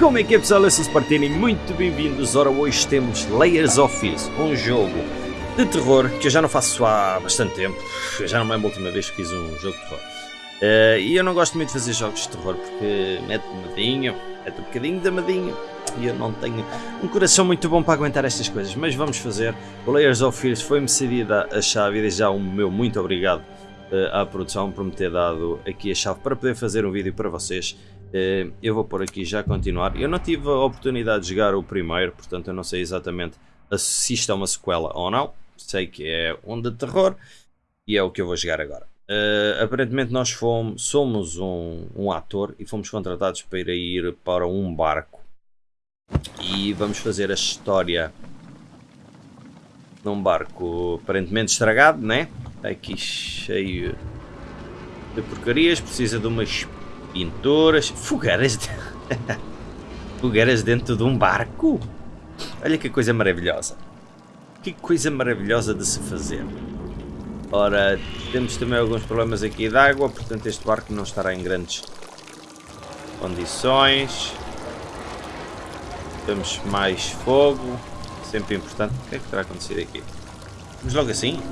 Como é que é pessoal? Eu sou o Spartini, muito bem-vindos. Ora, hoje temos Layers of Fears, um jogo de terror que eu já não faço há bastante tempo. Já não é a última vez que fiz um jogo de terror. Uh, e eu não gosto muito de fazer jogos de terror porque mete medinho, mete um bocadinho de medinho. E eu não tenho um coração muito bom para aguentar estas coisas, mas vamos fazer. O Layers of Fears foi-me cedida a chave e desde já um meu muito obrigado uh, à produção por me ter dado aqui a chave para poder fazer um vídeo para vocês. Uh, eu vou por aqui já continuar. Eu não tive a oportunidade de jogar o primeiro, portanto eu não sei exatamente se isto é uma sequela ou não. Sei que é um de terror e é o que eu vou jogar agora. Uh, aparentemente nós fomos, somos um, um ator e fomos contratados para ir para um barco. E vamos fazer a história num barco aparentemente estragado, né? Aqui cheio de porcarias, precisa de umas pinturas, fogueiras, de... fogueiras dentro de um barco. Olha que coisa maravilhosa. Que coisa maravilhosa de se fazer. Ora, temos também alguns problemas aqui de água, portanto este barco não estará em grandes condições. Temos mais fogo, sempre importante. O que é que terá acontecido aqui? Vamos logo assim?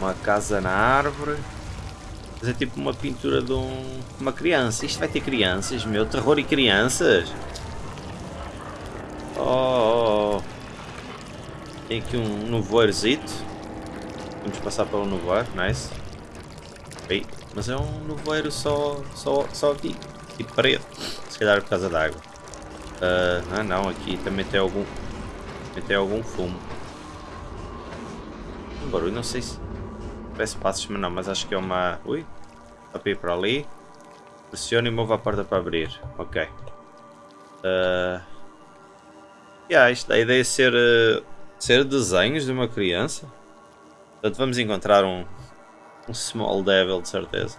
Uma casa na árvore. Fazer tipo uma pintura de um, uma criança. Isto vai ter crianças, meu. Terror e crianças. Oh, oh, oh. Tem aqui um nevoeirozito. Vamos passar pelo nevoeiro. Nice. Ei, mas é um nevoeiro só, só, só aqui. Tipo parede. Se calhar é por causa da água. Uh, ah não, aqui também tem algum. Também tem algum fumo. Um barulho, não sei se. Parece passos, mas não, mas acho que é uma... Ui, dá para ir para ali. Pressione e mova a porta para abrir. Ok. Uh... Yeah, isto, a ideia é ser, uh, ser desenhos de uma criança. Portanto, vamos encontrar um, um small devil, de certeza.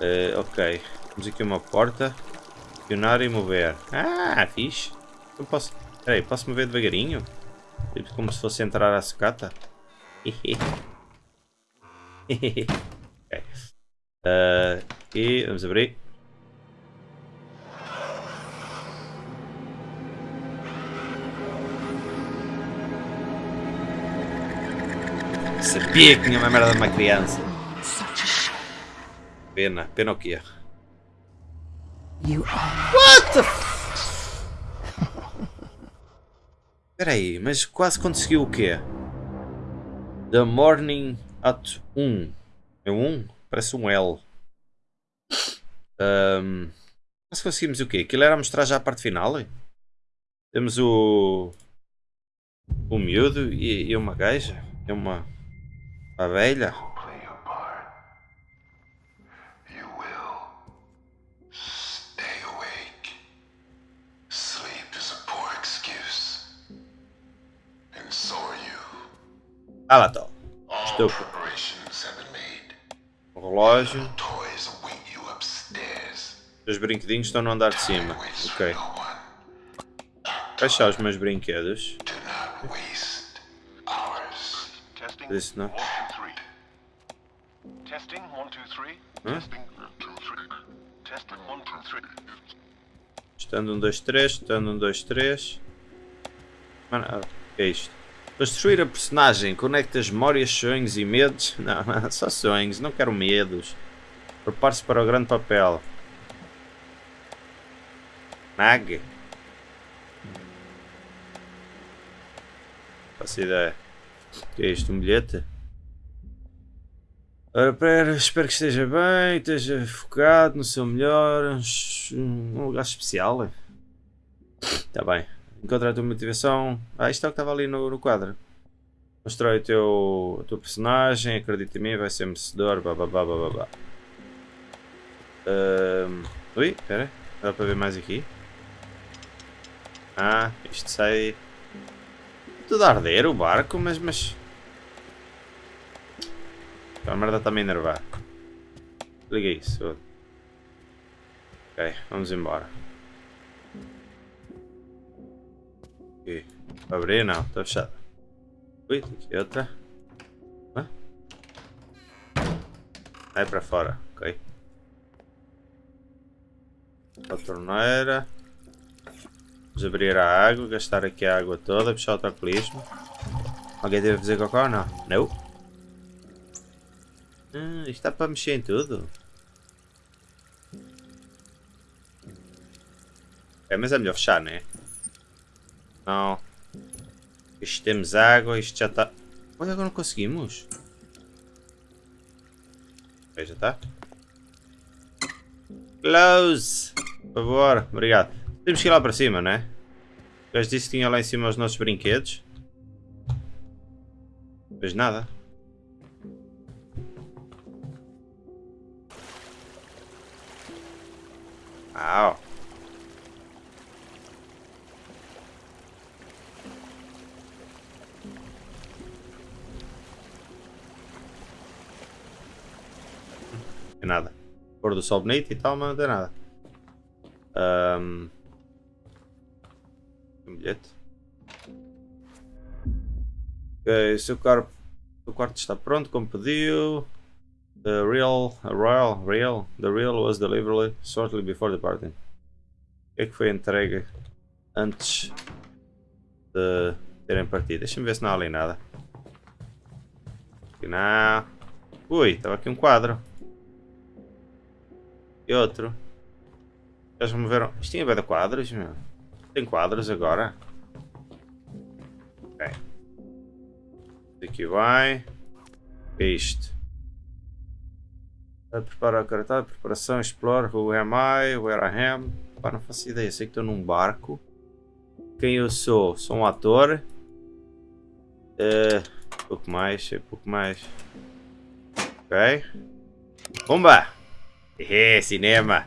Uh, ok. Temos aqui uma porta. Acionar e mover. Ah, fixe. Eu posso... Peraí, posso mover devagarinho? Tipo como se fosse entrar à sucata? ok. Uh, e vamos abrir. Sabia que tinha uma merda de uma criança. Pena, pena o que é. What the f... Peraí, mas quase conseguiu o quê? The Morning Ato 1. É um 1? Parece um L. Um, nós conseguimos o quê? Aquilo era mostrar já a parte final? Temos o... O miúdo e, e uma gaja. É uma... Uma velha. Ah lá. Estou relógio. Os brinquedinhos estão no andar de cima. Ok. Fechar os meus brinquedos. Isso não. Hã? Estando um, dois, três. Estando um, dois, três. Mano, o que é isto? Construir a personagem, conecta as memórias, sonhos e medos. Não, só sonhos, não quero medos. Prepare-se para o grande papel. Mag. Faço ideia. O que é isto? Um bilhete? Ora, espero que esteja bem, esteja focado no seu melhor. Um lugar especial. Está bem. Encontrar a tua motivação. Ah, isto é o que estava ali no, no quadro. Constrói o teu, a tua personagem, acredita em mim, vai ser merecedor, bababá, ui, espera, dá para ver mais aqui? Ah, isto sai... Tudo a arder o barco, mas... mas... A merda está-me a enervar. Liga isso. Ok, vamos embora. Aqui. Abrir? Não, está fechado. Ui, aqui outra. Hã? Vai para fora, ok. A torneira. Vamos abrir a água, gastar aqui a água toda, puxar o tacolismo. Alguém deve fazer cocó? Não. Não. Ah, isto está para mexer em tudo. É, mas é melhor fechar, não é? Não. Isto temos água, isto já está... Olha, agora não conseguimos. Ok, já está. Close! Por favor, obrigado. Temos que ir lá para cima, não é? O gajo disse que tinha lá em cima os nossos brinquedos. Mas nada. Au. Tem nada. Pôr do sol bonito e tal, mas não tem nada. Um... Um bilhete. Ok, seu, o quarto está pronto, como pediu. The real, royal, real, the real was delivered shortly before party. O que é que foi entregue antes de terem partido? Deixa-me ver se não há ali nada. Aqui não. Ui, estava aqui um quadro. E outro. Eles moveram. Isto tinha bem de quadros, meu. Tem quadros agora. Ok. Aqui vai. É isto? A preparar a cartaz, preparação, explore, who am I, where I am. Pá, não faço ideia, sei que estou num barco. Quem eu sou? Sou um ator. Uh, pouco mais, pouco mais. Ok. Bomba! É, cinema.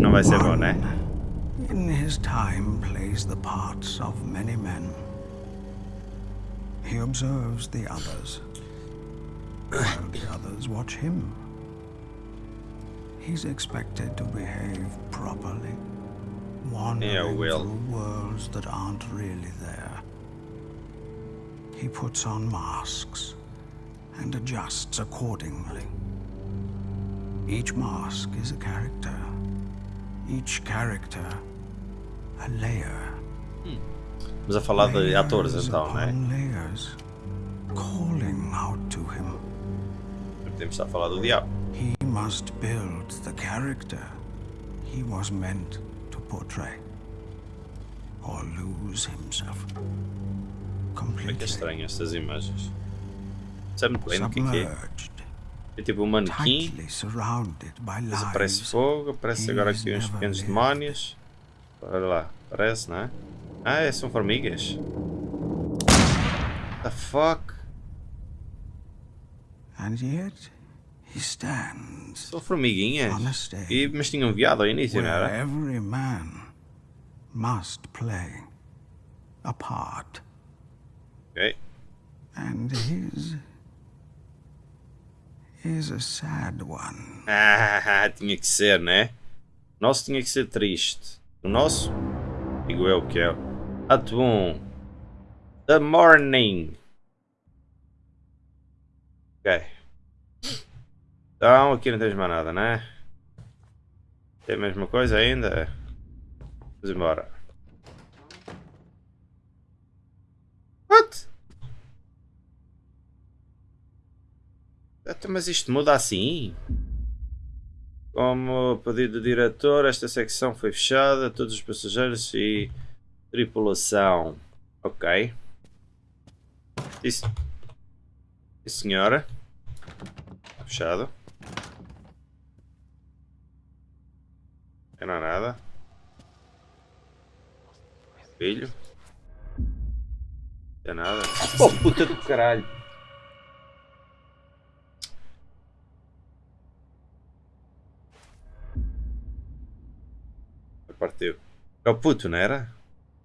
Não vai ser bom, né? ¿eh? In his time plays the parts of many men. He observes the others, while the others watch him. He's expected to behave properly, wandering Yeah, Will. through worlds that aren't really there. He puts on masks and adjusts accordingly. Each mask is a character. Each character a layer. Estamos a falar de Layers atores então, né? layers, calling out to him. Temos a falar do diabo. He must build the character he was meant to portray, or lose himself Como é que é completely estranho estas imagens? Sabe muito bem do que é que é? É tipo um manequim, aparece fogo, aparece agora aqui uns pequenos demónios. Olha lá, aparece, não é? Ah, é, são formigas. The fuck? And yet he stands São formiguinhas. E, mas tinham viado ao início, não era? every man must play a part. Ok. And his is a sad one. Ah, tinha que ser, né? Nosso tinha que ser triste. O nosso, digo eu que é. Ato 1. The Morning. Ok. Então, aqui não tens mais nada, né? Tem a mesma coisa ainda? Vamos embora. What? Eita, Mas isto muda assim? Como pedido do diretor, esta secção foi fechada, todos os passageiros e tripulação. Ok. Isso. Senhora. Fechado. Não há nada. Filho. Não há nada. Oh puta do caralho. Partiu. Era o puto, não era?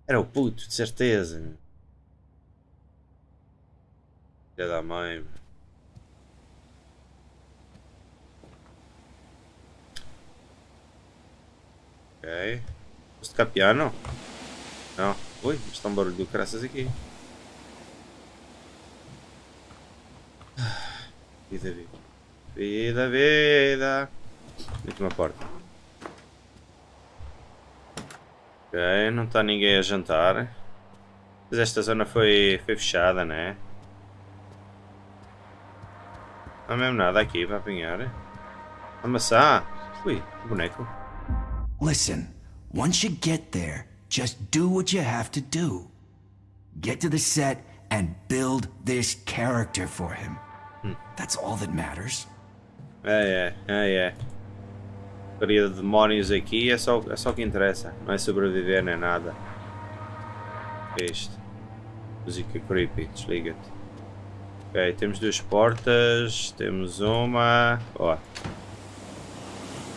Era o puto, de certeza. Filha da mãe. Ok. Posso tocar piano? Não. Ui, está um barulho do caraças aqui. Ah, Vida, vida. Vida, vida. Última porta. Ok, não está ninguém a jantar. Mas esta zona foi, foi fechada, né? Não há mesmo nada aqui para apanhar. A maçã. Ui, boneco. Listen, once you get there, just do what you have to do. Get to the set and build this character for him. That's all that matters. É, é, é, é. Queria de demónios aqui é só, é só o que interessa. Não é sobreviver nem nada. O que é isto? Música creepy, desliga-te. Ok, temos duas portas. Temos uma. Ó.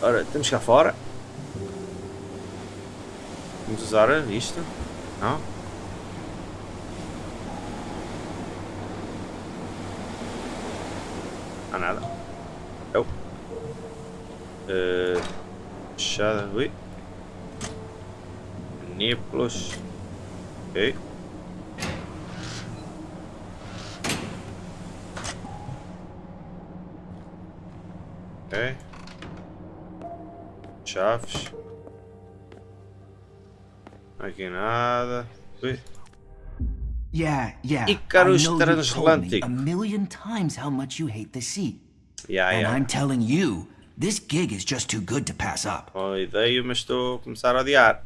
Ora, temos cá fora. Vamos usar isto? Não? Há nada. Uh, fechada. Ui. Nípolos. Ok. Ok. Chaves. Aqui nada. Ui. Yeah, yeah. Icarus Transatlantic. a million times how much you hate the sea. Yeah, and yeah. I'm telling you, this gig is just too good to pass up. Boa ideia, mas estou a começar a odiar.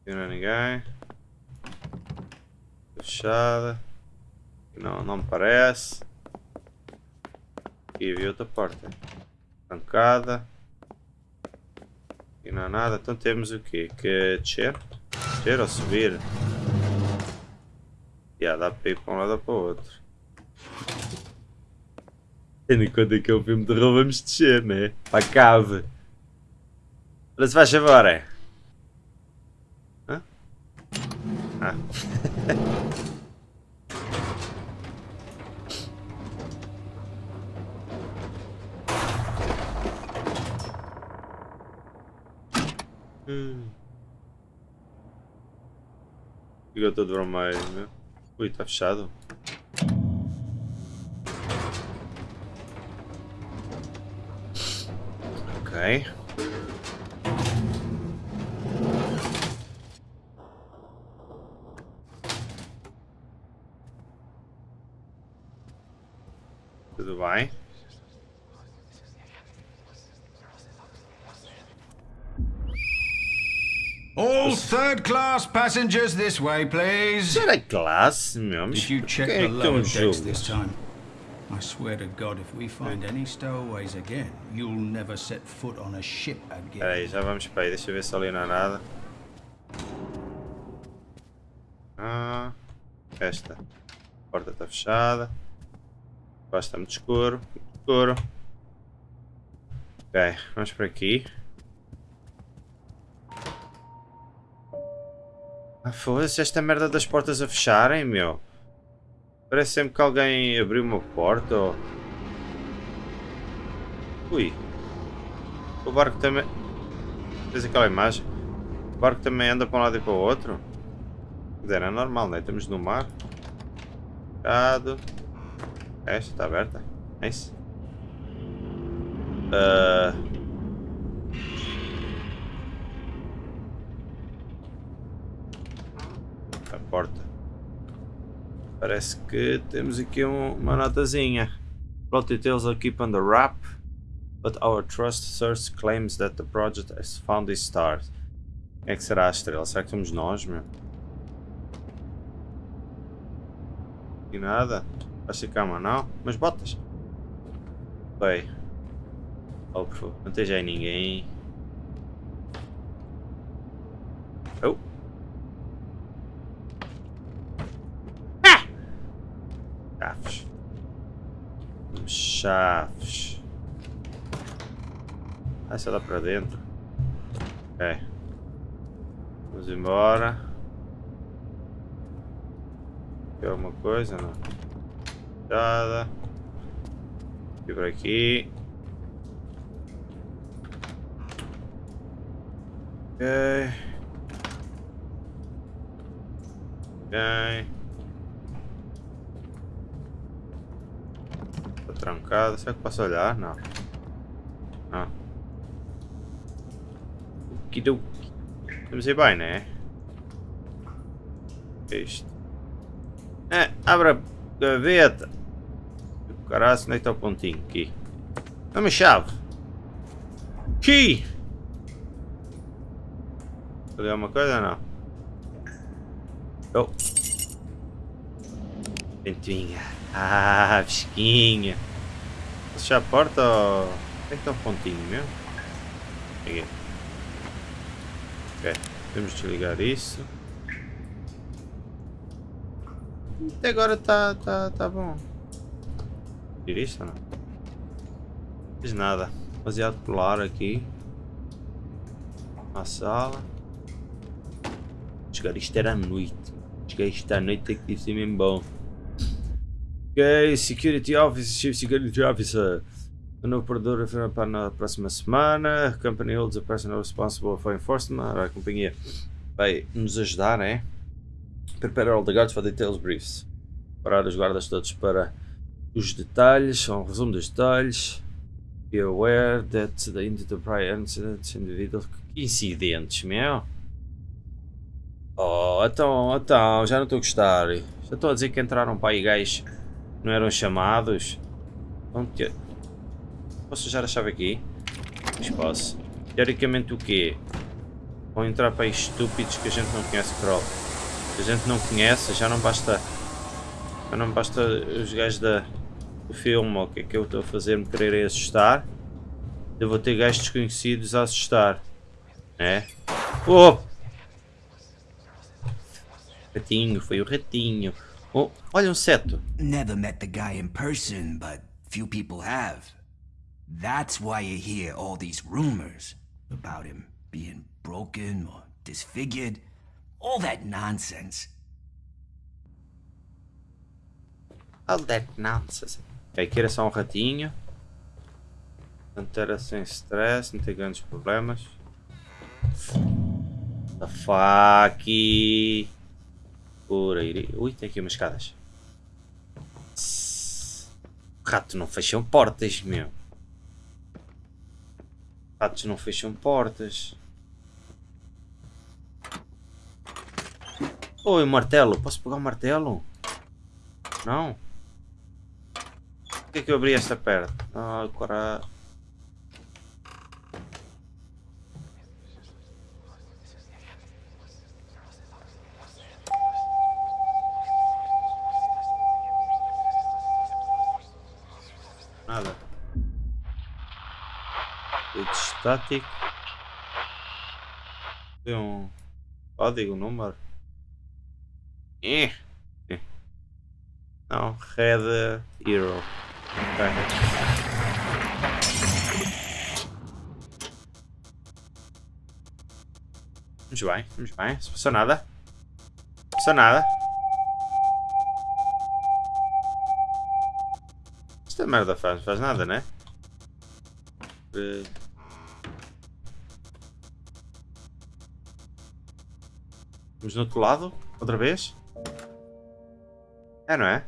Aqui não é ninguém. Fechada. Não, não me parece. Aqui vi outra porta. Trancada. Aqui não há nada. Então temos o quê? Que descer? Descer ou subir? Já dá para ir para um lado ou para o outro. Tendo em conta que é um filme de terror, vamos descer, né? Para a cave. Olha se faz favor, é? Hã? Ah. Hum. Ficou todo vermelho, meu. Ui, está fechado. Ok. Tudo bem. All third class passengers this way, please. Será classe, meu? Mas Did you check quem é the que tem lower um decks jogo? this time? I swear to God, if we find any stowaways again, you'll never set foot on a ship again. Espera aí, já vamos para aí. Deixa eu ver se ali não há nada. Ah, esta. Porta está fechada. Baixo muito escuro. Muito escuro. Ok, vamos por aqui. Ah, foda-se esta merda das portas a fecharem, meu. Parece sempre que alguém abriu uma porta ou... Ui. O barco também... Fez aquela imagem. O barco também anda para um lado e para o outro. Dizer, é normal, né? Estamos no mar. Fechado. Esta está aberta. É isso. Ah. A porta. Parece que temos aqui um- uma notazinha. Plot details are keep under wrap, but our trust source claims that the project has found its stars. Quem é que será a estrela? Será que somos nós, meu? E nada? Vais ficar uma não? Mas botas? Bem. Oh, por favor, não esteja aí ninguém. Oh! Chaves. Chaves. Ah, só dá para dentro. Ok. Vamos embora. Tem alguma coisa? Não. Nada. E por aqui. Ok. Ok. Está trancado. Será que posso olhar? Não. Não. Okidoki. Vamos ir bem, né? Isto. É, abre a gaveta. Caralho, onde é que está o pontinho? Aqui. Dá-me chave. Aqui! Ali alguma coisa não? Oh. Ventoinha. Ah, fresquinha. Fechar a porta ou... Onde é que está o pontinho mesmo? Aqui. Ok. De desligar isso. Até agora tá, tá, tá bom. Tira isto ou não? Não nada. Baseado polar aqui. Na sala. Chegar isto era à noite. Chegar isto à noite é que deve ser mesmo bom. Ok, Security Officer, Chief Security Officer. O novo operador para na próxima semana. Company holds a person responsible for enforcement. A companhia vai nos ajudar, né? Prepare all the guards for details briefs. Parar os guardas todos para os detalhes, um resumo dos detalhes. Be aware that the into prior incidents. Que incidentes, meu? Oh, então, então, já não estou a gostar. Já estou a dizer que entraram para aí gajos não eram chamados. Onde Posso usar a chave aqui? Mas posso. Teoricamente o quê? Vão entrar para estúpidos que a gente não conhece Crawl. Que a gente não conhece, já não basta. Já não basta os gajos da, do filme, o que é que eu estou a fazer me quererem assustar. Eu vou ter gajos desconhecidos a assustar. É? Oh! Ratinho, foi o ratinho. Oh, olha um seto. Never met the guy in person, but few people have. That's why you hear all these rumors about him being broken or disfigured. All that nonsense. All that nonsense. Ok, aqui era só um ratinho. Portanto era sem stress, não tem grandes problemas. The fuck? Por aí. Ui, tem aqui umas escadas. Rato não fecham portas, meu. Ratos não fecham portas. Oi, martelo. Posso pegar o um martelo? Não? Por que é que eu abri esta perna? Ah, agora... estático. Tem um código, número. Eh. Não, Red Hero. Vamos bem, vamos bem. Se passou nada. Não passou nada. Esta merda faz, faz nada, né? Uh... Vamos no outro lado, outra vez. É, não é?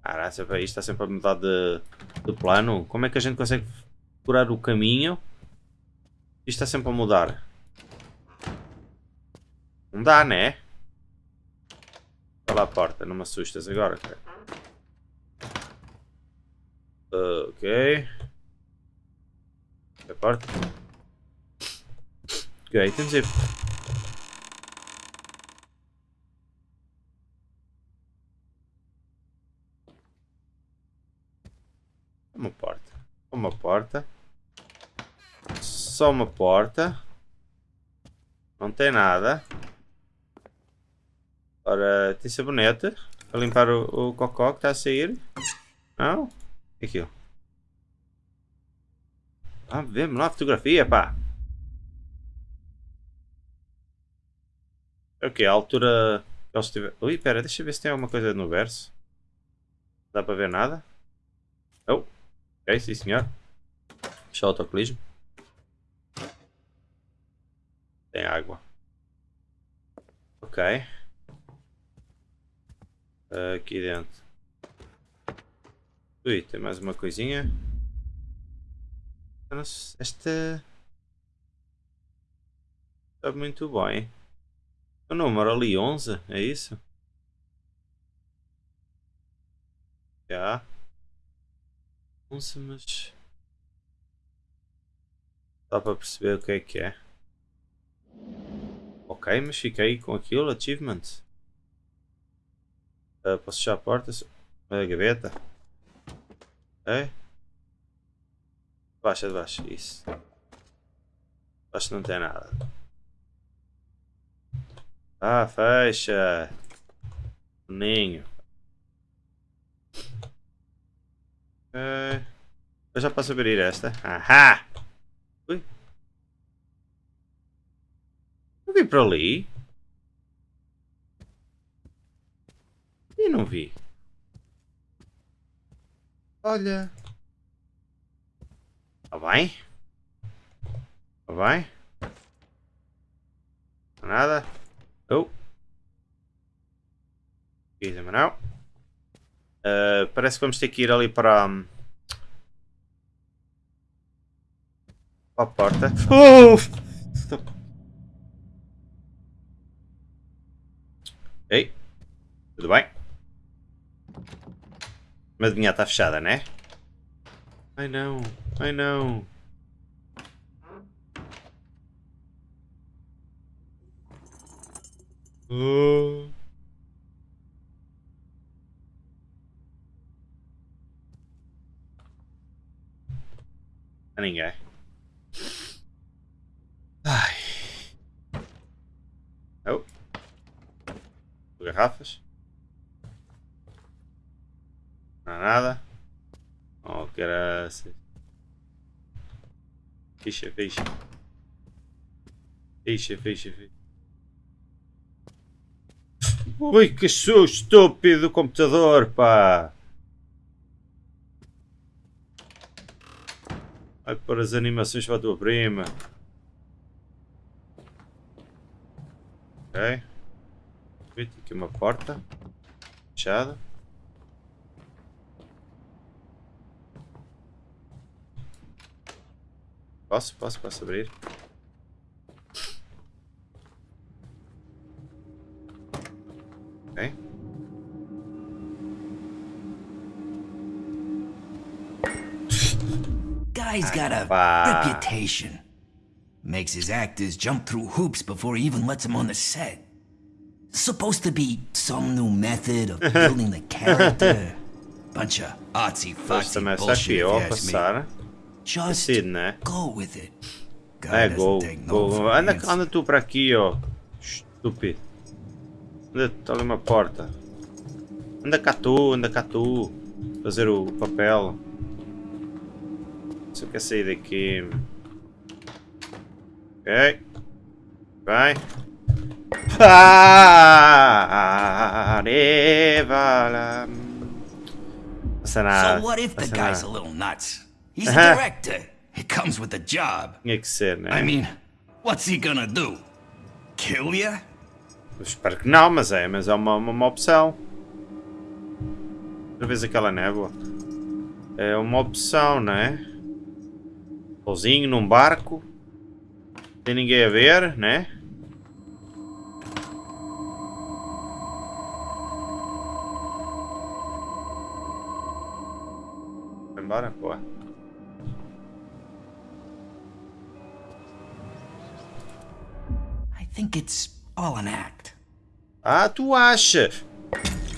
Cara, isto está sempre a mudar de, de plano. Como é que a gente consegue curar o caminho? Isto está sempre a mudar. Não dá, né? Olha lá a porta, não me assustas agora, cara. Uh, ok. A porta. Ok, temos aí. Uma porta. Uma porta. Só uma porta. Não tem nada. Ora, tem sabonete. Para limpar o, o cocó que está a sair. Não? O que é aquilo? Ah, lá a fotografia, pá. Ok, a altura que eles. Ui, pera, deixa eu ver se tem alguma coisa no verso. Não dá para ver nada? Oh. Ok, sim senhor. Fechar o autocolismo. Tem água. Ok. Aqui dentro. Ui, tem mais uma coisinha. Esta. Está muito bem. O número ali 11, é isso? Já. 11, mas. Dá para perceber o que é que é. Ok, mas fiquei com aquilo, achievement. Uh, posso fechar a porta? A gaveta. Ok. Baixa de baixo, isso. Acho que não tem nada. Ah, fecha. Ninho. Ok. Eu já posso abrir esta. Ahá! Ui. Eu vi para ali. E não vi. Olha. Tá bem? Tá bem? Nada? Oh. Também não. Uh, parece que vamos ter que ir ali para... Um, para a porta. Oh! Ei, tudo bem? Mas minha está fechada, né? Ai não, ai não. Oh. A ninguém. Ai. Oh. Garrafas. Não há nada. Oh, graças. Ficha, ficha. Ficha, ficha, ficha. Ui, que susto estúpido do computador, pá! Vai pôr as animações para a tua prima. Ok. Aqui uma porta. Fechada. Posso, posso, posso abrir. Ok. Guy's got a reputation. Makes his actors jump through hoops before he even lets them on the set. Supposed to be some new method of building the character. Bunch of artsy está bullshit, aqui, ó, passar. Just Decide, né? go with it. Guy É, Anda, anda tu para aqui, ó. Estúpido. Anda, está ali uma porta. Anda cá tu, anda cá tu. Fazer o papel. Só quer sair daqui. Ok. Vai. Nada. So what if the guy's a little nuts? He's a director. It comes with the job. Né? I mean, what's he gonna do? Kill ya? Eu espero que não, mas é, mas é uma, uma, uma opção. Outra vez aquela névoa. É uma opção, não é? Sozinho num barco. Sem ninguém a ver, né? Embora? Boa. I think it's all an act. Ah, tu acha?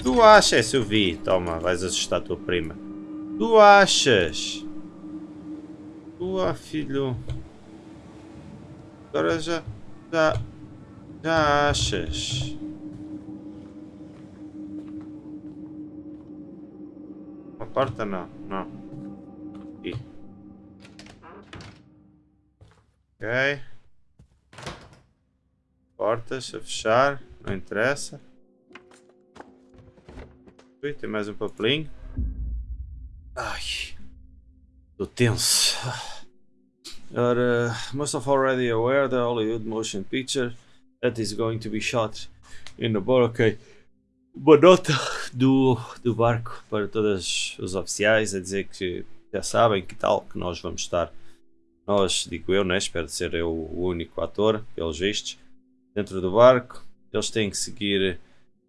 Tu achas, eu vi. Toma, vais assustar a tua prima. Tu achas? Tu, ah, filho. Agora já. Já. Já achas? Uma porta não, não. Ok. Portas a fechar, não interessa. Ui, tem mais um papelinho. Ai, estou tenso. Ora, most of already aware the Hollywood motion picture that is going to be shot in the bar. Ok. uma nota do, do barco para todos os oficiais a dizer que já sabem que tal, que nós vamos estar, nós, digo eu, né? espero ser eu o único ator, pelos vistos, dentro do barco. Eles têm que seguir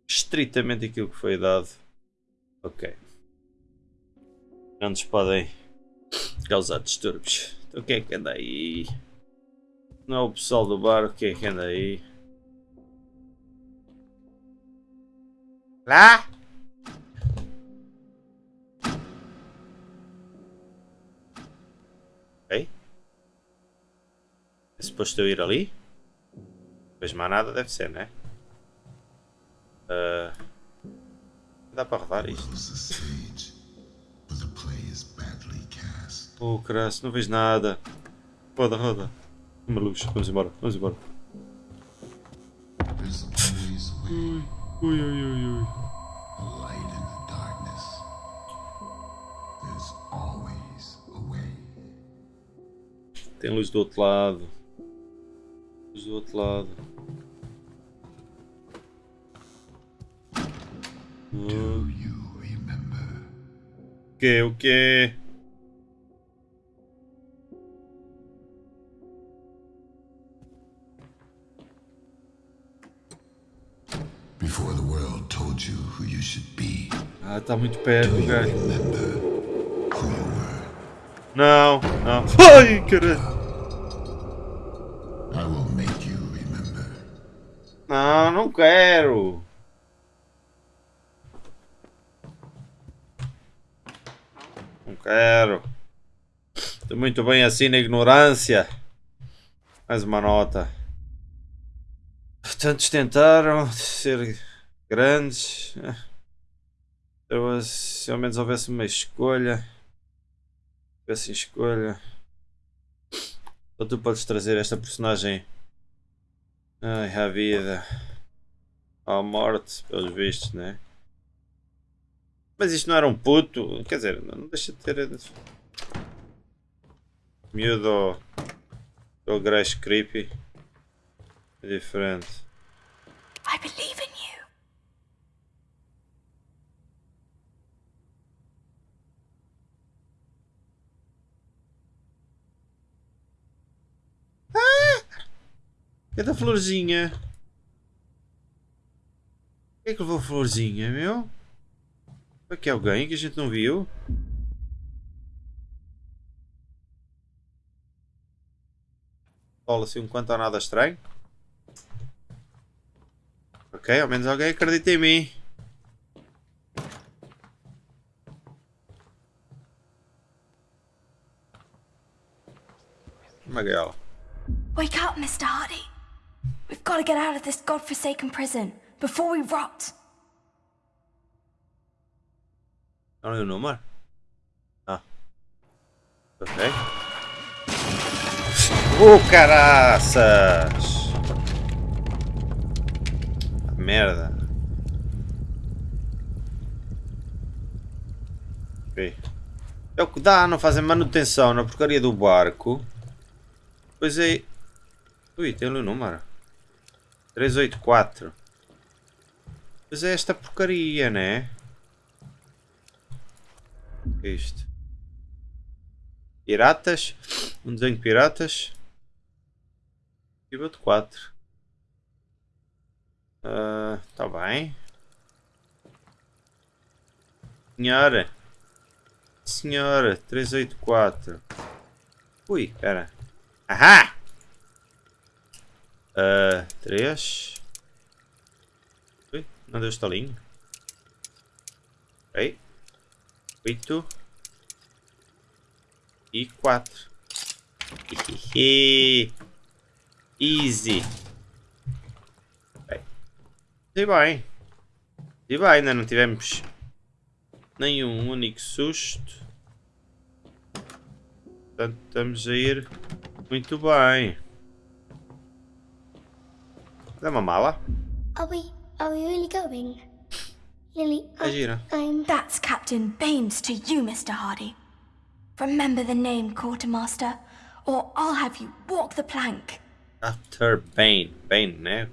estritamente aquilo que foi dado. Ok. Nos podem causar distúrbios. Então quem é que anda aí? Não é o pessoal do barco, quem é que anda aí? Lá? Suposto eu ir ali? Pois mais nada deve ser, né? Uh, dá para rodar isto? Oh, crasso, não vejo nada. Roda, roda. Uma luz, vamos embora, vamos embora. Ui, ui, ui, ui, ui. Tem luz do outro lado. Do outro lado. O que? O que? Before the world told you who you should be, Ah, tá muito perto, cara. Não, não. Ai, caralho. I will make you remember. Não, não quero. Não quero. Estou muito bem assim na ignorância. Mais uma nota. Tantos tentaram ser grandes. Eu, se ao menos houvesse uma escolha. Tivesse escolha. Ou tu podes trazer esta personagem Ai, à vida. À morte, pelos vistos, né? Mas isto não era um puto. Quer dizer, não deixa de ter. Miúdo ou gajo creepy. É diferente. I believe in you. É da florzinha. Quem é que levou florzinha, meu? Aqui alguém que a gente não viu? Olha assim um quanto nada estranho. Ok, ao menos alguém acredita em mim. Gaiola. Wake up, Mr. Hardy. We've got to get out of this godforsaken prison before we rot. É o número? Ah. Ok. Oh, caraças! Merda. Ok. É o que dá, não fazem manutenção na porcaria do barco. Pois é. Ui, tem ali o número. 384. Pois é esta porcaria, né? O que é isto? Piratas. Um desenho de piratas. Nível de 4. Ah, tá bem. Senhora. Senhora. 384. Ui, pera. Ahá! Uh, 3. Não deu estalinho. Ok. 8 e 4. Easy. Ok. E bem. E bem, ainda não tivemos nenhum único susto. Portanto, estamos a ir muito bem. Dá uma mala? Are we are we really going? Lily, É. I'm That's Captain Baines to you, Mr. Hardy. Remember the name, Quartermaster, or I'll have you walk the plank. After Bane. Bane, né?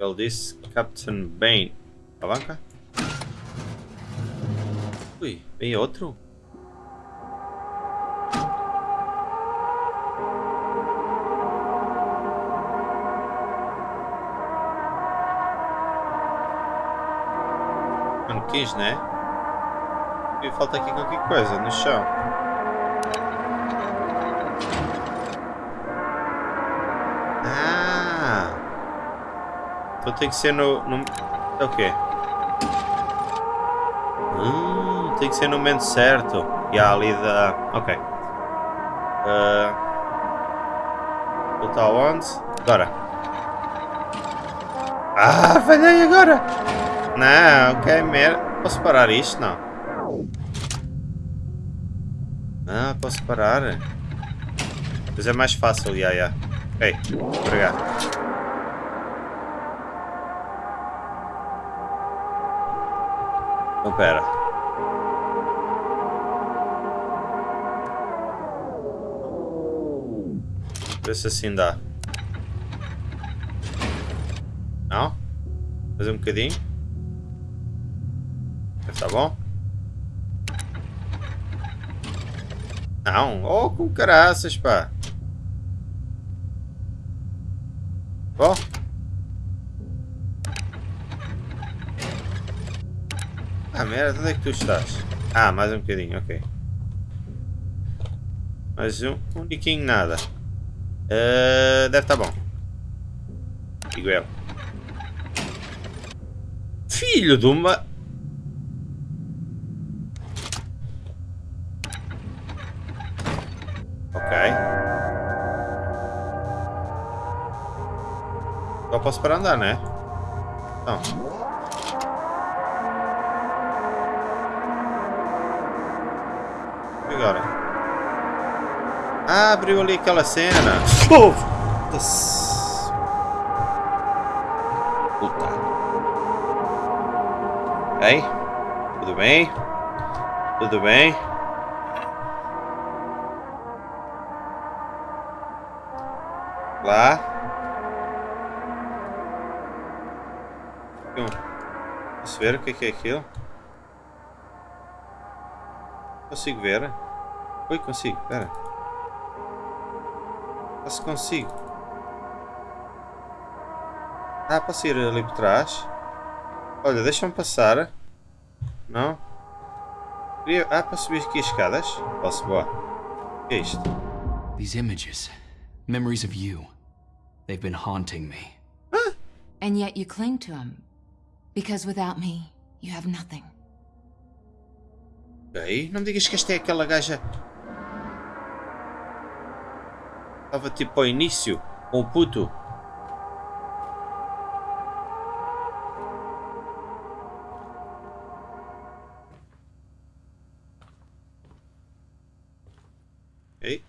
Ele this Captain Bane. Alavanca? Ui, vem outro? Manequins, né? E falta aqui qualquer coisa no chão. Ah! Então tem que ser no... no... É o quê? Hum, tem que ser no momento certo. E ali da... Ok. Uh... Voltar onde? Agora. Ah, falhei agora! Não, ok, merda. Posso parar isto? Não. Ah, posso parar. Mas é mais fácil, já, já. Ok, obrigado. Então, pera. Vê se assim dá. Não? Fazer um bocadinho. Tá bom? Não, oh com caraças, pá. Bom. Ah, merda, onde é que tu estás? Ah, mais um bocadinho, ok. Mais um, um niquinho nada. Uh, deve estar tá bom. Digo eu. Filho de uma... posso para andar, né? Então. E agora? Ah, abriu ali aquela cena. Oh! Puta. Ei? Tudo bem? Tudo bem? Lá. Posso ver o que é, que é aquilo? Consigo ver? Oi, consigo, espera. Posso consigo. Ah, posso ir ali por trás? Olha, deixa-me passar. Não? Ah, posso subir aqui as escadas? Posso, boa. O que é isto? These images, memories of you, they've been haunting me. And yet you cling to them. Because without me, you have nothing. Ok, não me digas que esta é aquela gaja... Estava tipo ao início, com o puto. Ok,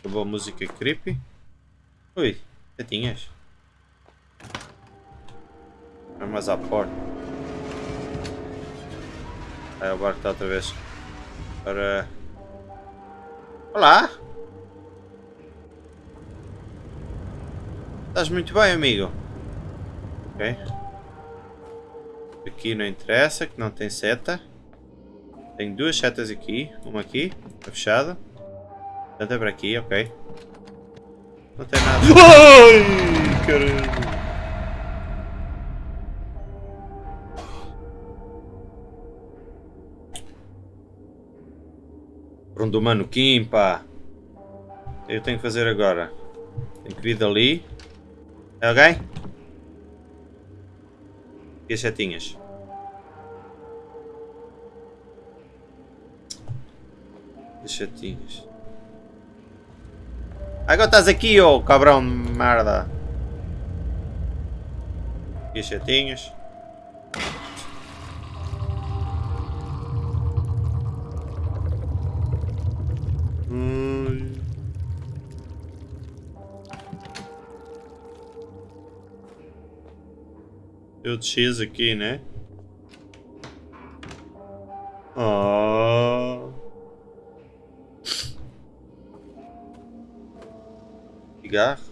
acabou a música creepy. Ui, já tinhas? mais à porta. Aí o barco está outra vez para... Olá! Estás muito bem, amigo. Ok. Aqui não interessa, que não tem seta. Tenho duas setas aqui. Uma aqui, está fechada. Tanta para aqui, ok. Não tem nada. Ai, caramba. Pronto, mano, Kim, pá. O que eu tenho que fazer agora? Tenho que vir dali. É alguém? E as setinhas? As setinhas. Agora estás aqui, ô oh, cabrão de merda. E as setinhas? Deu X aqui, né? Ah. Oh. Cigarro.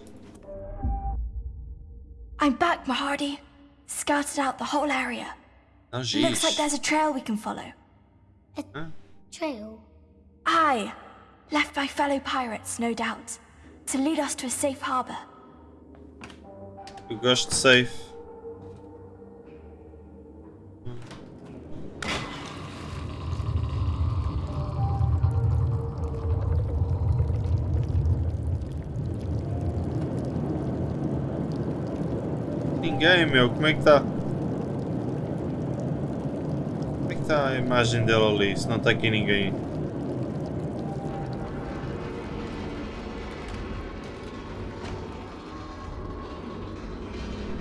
I'm back, Mahardy. scouted out the whole area. Não Looks like there's a trail we can follow. A Trail. Aye, left by fellow pirates, no doubt, to lead us to a safe harbor. Gosto de safe. Ninguém, meu. Como é que está? Como é que está a imagem dele ali? Se não está aqui ninguém.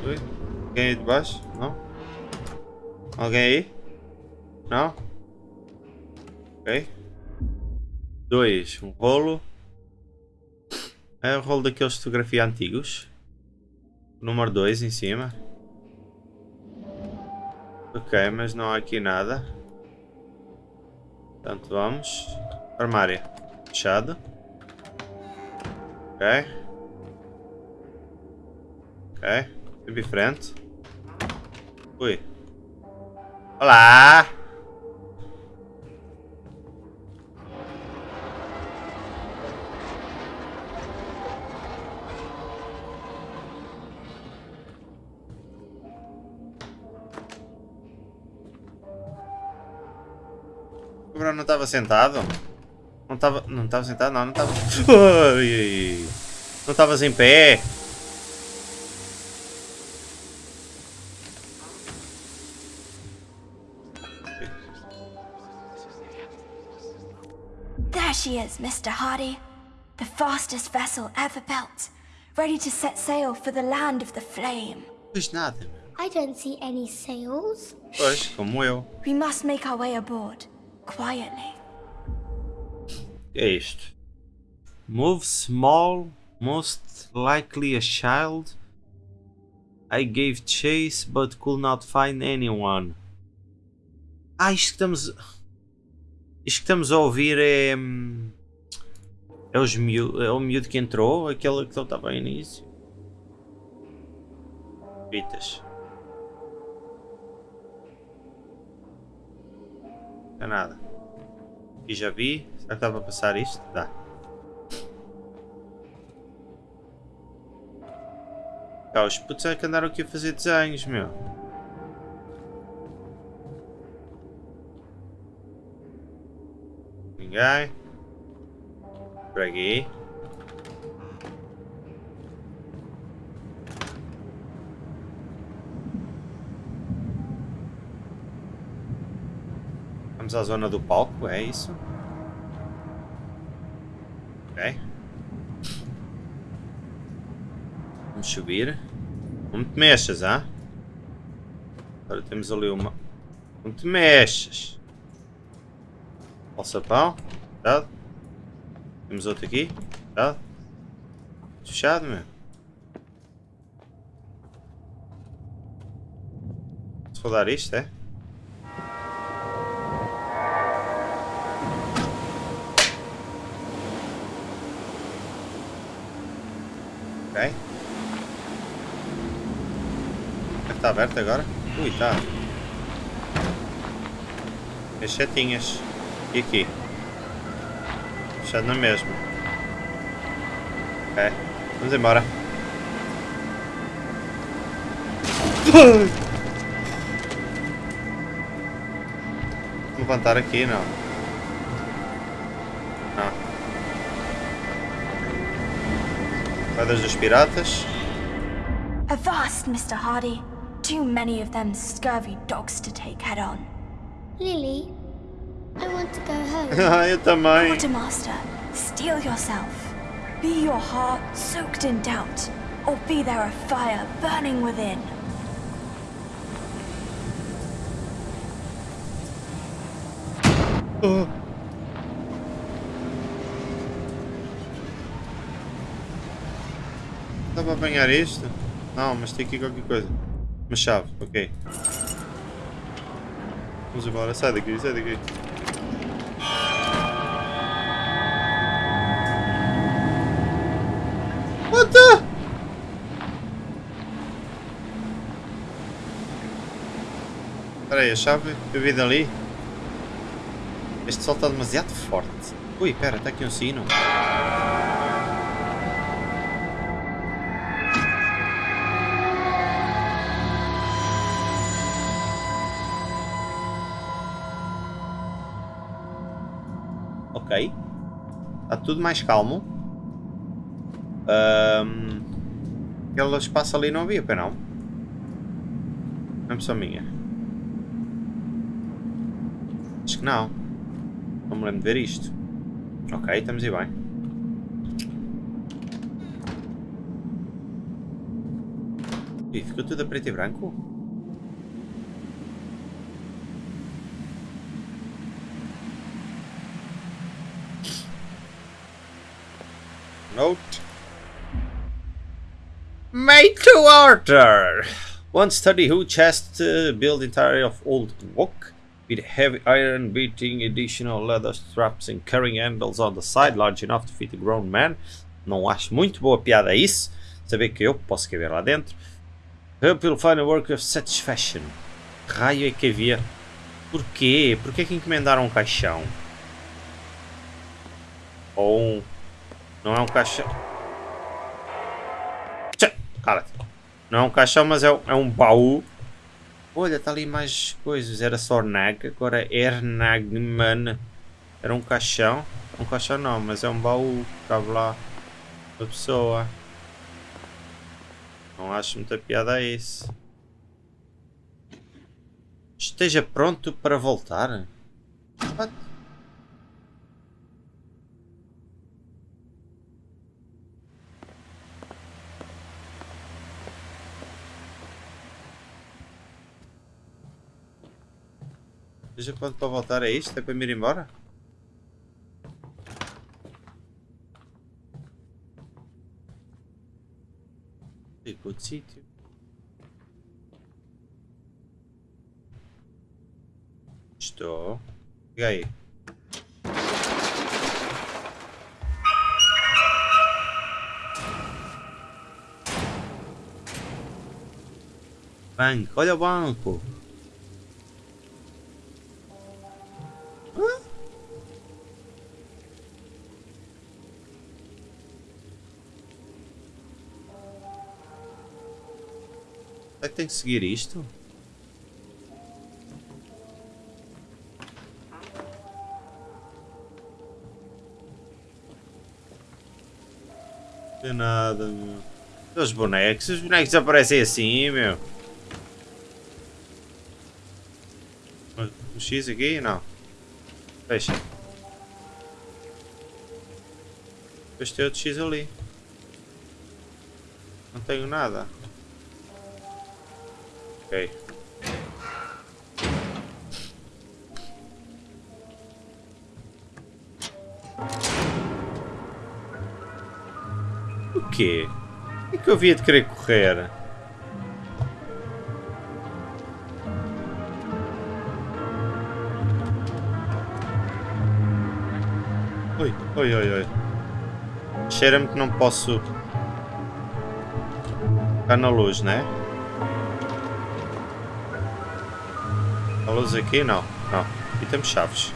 Oi? Alguém aí baixo? Não? Alguém aí? Não? Ok. Dois. Um rolo. É o rolo daqueles de fotografia antigos. Número 2 em cima. Ok, mas não há aqui nada. Portanto, vamos. Armário. Fechado. Ok. Ok. Sempre em frente. Ui. Olá! O Bruno não estava sentado? Não estava. Não estava sentado? Não, não estava. Não estavas em pé? She is, Mr. Hardy. The fastest vessel ever built, ready to set sail for the land of the flame. Pois nada, meu. I don't see any sails. Pois, como eu. We must make our way aboard, quietly. que é isto? Move small, most likely a child. I gave chase but could not find anyone. Ah, isto que estamos. Isto que estamos a ouvir é. hum, É, os miú... é o miúdo que entrou, aquele que estava ao início. Fitas. Não é nada. E já vi. Será que dá para passar isto? Dá. Ah, os putos é que andaram aqui a fazer desenhos, meu. Por aqui. Vamos à zona do palco, é isso? Ok. Vamos subir. Não te mexas, ah? Agora temos ali uma. Não te mexas. Alçapão. Cuidado. Temos outro aqui. Cuidado. Fechado, meu. Se rodar isto, é? Ok. Que está aberto agora? Ui, está. As setinhas. E aqui? Fechado na mesma. Ok. Vamos embora. Vou levantar aqui, não. Não. Moedas dos piratas. Avast, Mr. Hardy. Too many of them scurvy dogs to take head on. Lily, I want to go home. Ah, eu também. Quartermaster, steel yourself. Be your heart soaked in doubt, or be there a fire burning within. Dá para apanhar isto? Não, mas tem aqui qualquer coisa. Uma chave, ok. Vamos embora, sai daqui, sai daqui. What the? Espera aí, a chave eu vi dali. Este sol está demasiado forte. Ui, espera, está aqui um sino. Ok. Está tudo mais calmo. Um, aquele espaço ali não havia, para não? Não é pessoa minha. Não. Não me lembro de ver isto. Ok, estamos aí bem. Ih, ficou tudo a preto e branco? Note. Made to order! One study who chest uh, built entirely of old oak with heavy iron beating additional leather straps and carrying handles on the side large enough to fit a grown man. Não acho muito boa piada isso. Saber que eu posso caber lá dentro. Hope you'll find a work of satisfaction. Raio é que havia. Porquê? Porquê que encomendaram um caixão? Ou um... Não é um caixão... Cala-te. Não é um caixão, mas é, é um baú. Olha, está ali mais coisas. Era só Nag, agora é Ernagman. Era um caixão. Um caixão não, mas é um baú. Cabe lá a pessoa. Não acho muita piada a isso. Esteja pronto para voltar? What? Esteja pronto para voltar a isto? É para me ir embora? Ficou de sítio. Estou. E aí? Banco, olha o banco. Tem que seguir isto? Não nada, meu. Os bonecos, os bonecos aparecem assim, meu. O X aqui? Não. Fecha. Depois tem outro X ali. Não tenho nada. Ok. O quê? O que eu havia de querer correr? Oi, oi, oi, oi. Cheira-me que não posso ficar na luz, né? Luz aqui? Não, não. Aqui temos chaves.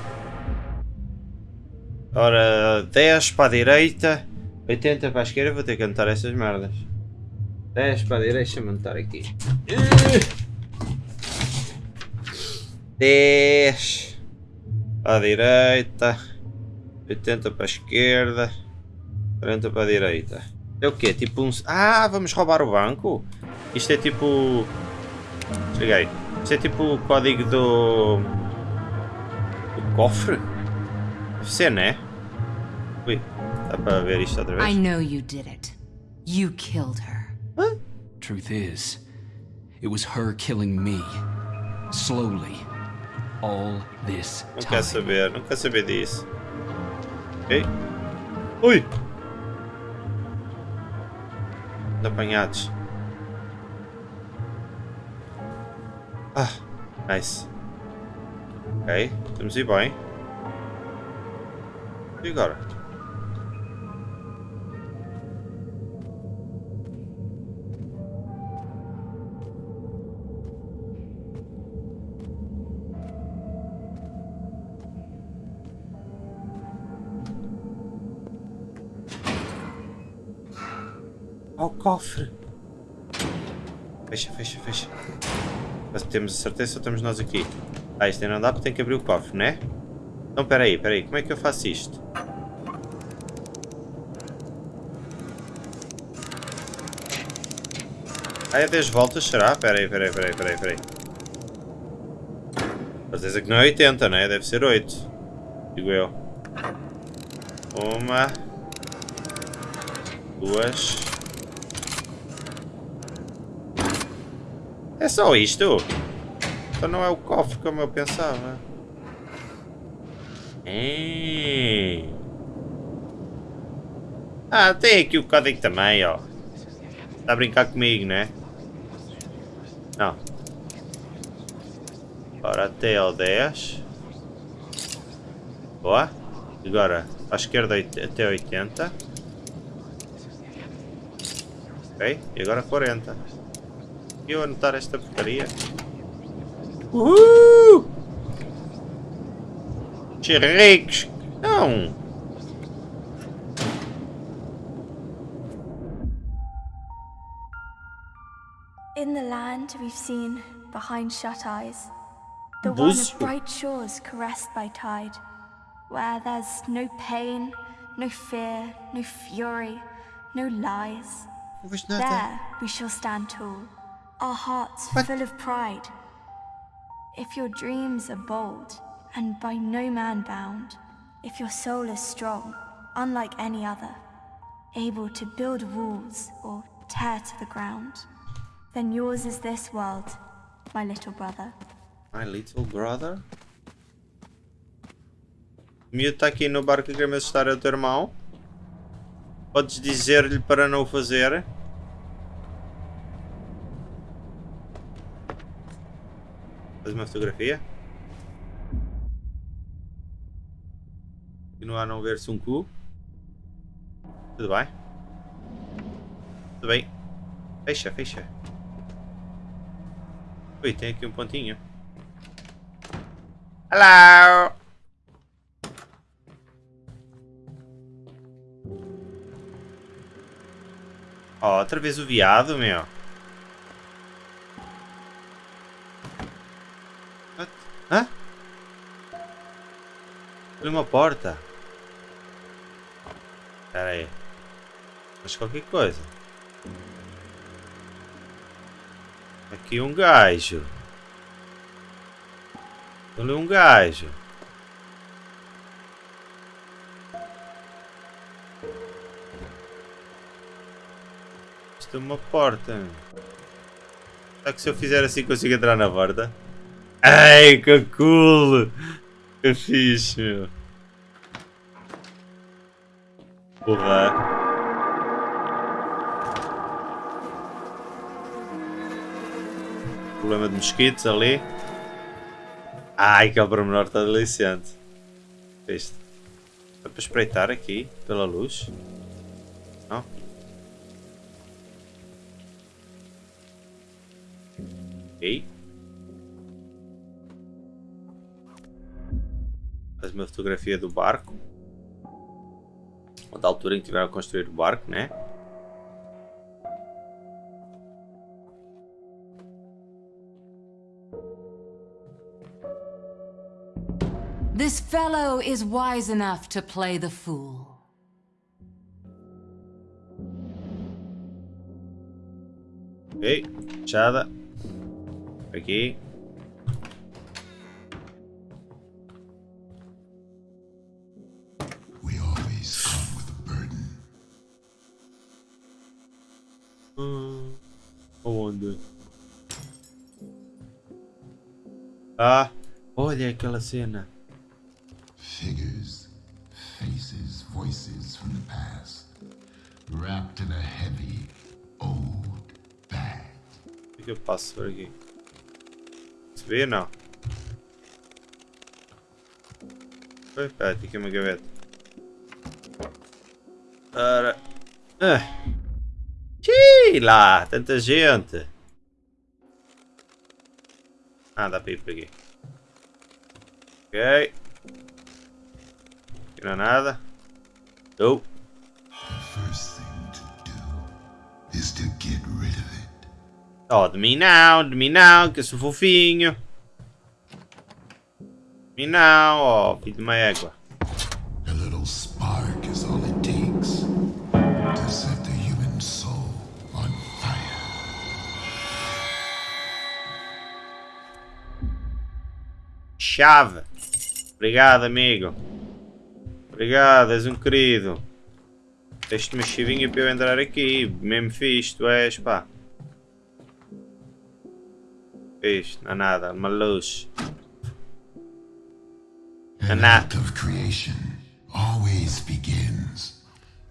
Ora, 10 para a direita, 80 para a esquerda. Vou ter que anotar essas merdas. 10 para a direita, deixa-me anotar aqui. 10 para a direita, 80 para a esquerda, 40 para a direita. É o quê? Tipo um... Ah, vamos roubar o banco? Isto é tipo... Cheguei. Isto é tipo o código do... Do cofre? Deve ser, né? Ui, dá para ver isto outra vez? I know you did it. You killed her. Truth is, it was her killing me. Slowly. All this Não time. quer saber, não quer saber disso. Ok? Ui! Apanhados. Ah, nice. Ok, estamos a ir bem. E agora? Ao cofre! Fecha, fecha, fecha. Mas temos a certeza ou estamos nós aqui? Ah, isto ainda não dá porque tem que abrir o cofre, né? Então, peraí, peraí. Como é que eu faço isto? Ah, é 10 voltas, será? Peraí, peraí, peraí, peraí, peraí. Certeza que não é 80, né? Deve ser 8. Digo eu. Uma. Duas. É só isto? Então não é o cofre como eu pensava. É. Ah, tem aqui o código também, ó. Está a brincar comigo, né? Não. Ora, até ao 10. Boa. Agora, à esquerda até 80. Ok, e agora 40. Eu anotar esta porcaria. Uhul! Ricos! Não! In the land we've seen, behind shut eyes, the one of bright shores caressed by tide, where there's no pain, no fear, no fury, no lies. There we shall stand tall, our hearts What? full of pride. If your dreams are bold and by no man bound, if your soul is strong, unlike any other, able to build walls or tear to the ground, then yours is this world, my little brother. My little brother? O aqui no barco a querer assustar é o teu irmão. Podes dizer-lhe para não o fazer. Faz uma fotografia. Continua a não ver-se um cu. Tudo bem? Tudo bem. Fecha, fecha. Ui, tem aqui um pontinho. Hello! Ó, outra vez o viado, meu. Abriu uma porta. Pera aí. Acho qualquer coisa. Aqui um gajo. Ali um gajo. Isto é uma porta. Será que se eu fizer assim consigo entrar na porta? Ai, que cool! Que fixe, meu. Porra. Problema de mosquitos ali. Ai, que é pormenor está deliciante. Viste? Dá para espreitar aqui, pela luz? Fotografia do barco. Ou da altura em que tiveram a construir o barco, né? This fellow is wise enough to play the fool. Ok, fechada. Aqui. Hum, Onde? Ah, olha aquela cena. Figures, faces, voices from the past, wrapped in a heavy, old bag. O que eu passo por aqui? Se vê, não. Oi, pera, tem aqui uma gaveta. Ora. Ah. Xiii, lá, tanta gente. Ah, dá para ir por aqui. Ok. Aqui não há nada. Oh. The first thing to do Oh, de mim não, de mim não, que eu sou fofinho. De mim não, oh, filho de uma égua. Chave. Obrigado, amigo. Obrigado, és um querido. Deste uma chavinha para eu entrar aqui. Mesmo fixe, tu és, pá. Fixe, não há nada, uma luz. An An act of creation always begins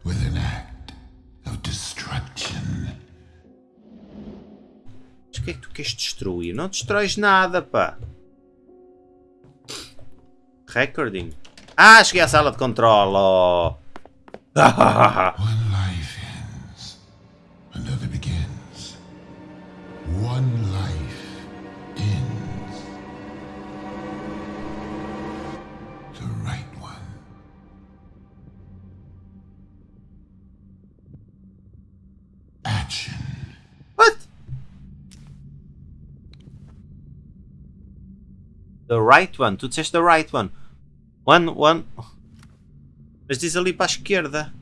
with an act of destruction. Mas o que é que tu queres destruir? Não destróis nada, pá. Recording. Ah, cheguei à sala de controle. Oh. One life ends, another begins. One life ends. The right one. Action. What? The right one. Tu disseste the right one. One, one. Mas diz ali para a esquerda.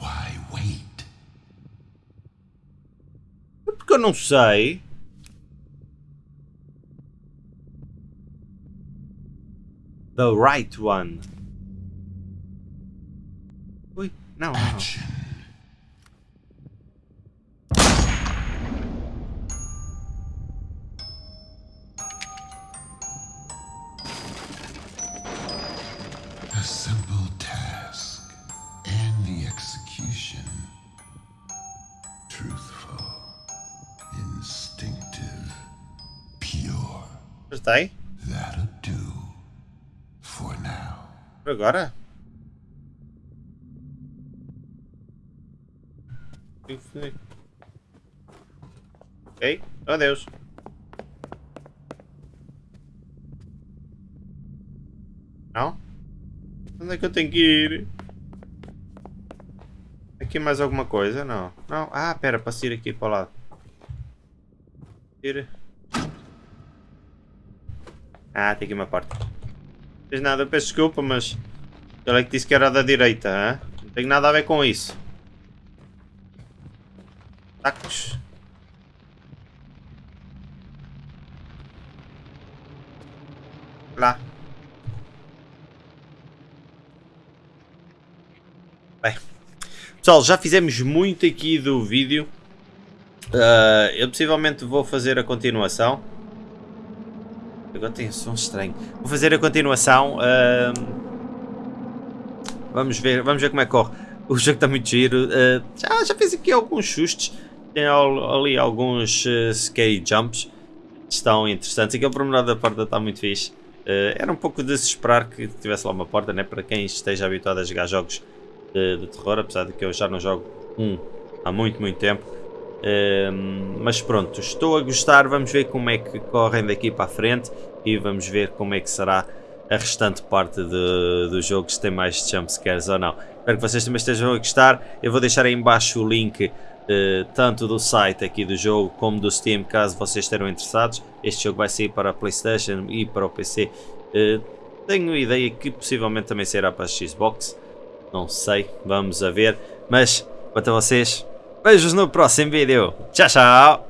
Why wait? Porque eu não sei. The right one. Ui, não, não. Acertei? That'll do for now. Por agora? Ok, adeus. Não? Onde é que eu tenho que ir? Aqui mais alguma coisa? Não. Não? Ah, pera, para ir aqui para o lado. Ah, tem aqui uma porta. Não fez nada, eu peço desculpa, mas ele é que disse que era da direita, hã? não tem nada a ver com isso. Tacos. Lá. Bem. Pessoal, já fizemos muito aqui do vídeo. Ah, eu possivelmente vou fazer a continuação. Agora tem um som estranho. Vou fazer a continuação. ahm, Vamos ver, vamos ver como é que corre. O jogo está muito giro. ah, já, já fiz aqui alguns sustos. Tem al- ali alguns uh, scary jumps. Estão interessantes. Aquele pormenor da porta está muito fixe. Ah, era um pouco de se esperar que tivesse lá uma porta, né? Para quem esteja habituado a jogar jogos de, de terror. Apesar de que eu já não jogo um há muito, muito tempo. Mas pronto, estou a gostar. Vamos ver como é que correm daqui para a frente e vamos ver como é que será a restante parte de- do jogo, se tem mais jumpscares ou não. Espero que vocês também estejam a gostar. Eu vou deixar aí em baixo o link eh, tanto do site aqui do jogo como do Steam, caso vocês estejam interessados. Este jogo vai sair para a Playstation e para o PC. Eh, tenho ideia que possivelmente também sairá para a Xbox. Não sei, vamos a ver. Mas, quanto a vocês, Beijos no próximo vídeo. Tchau, tchau.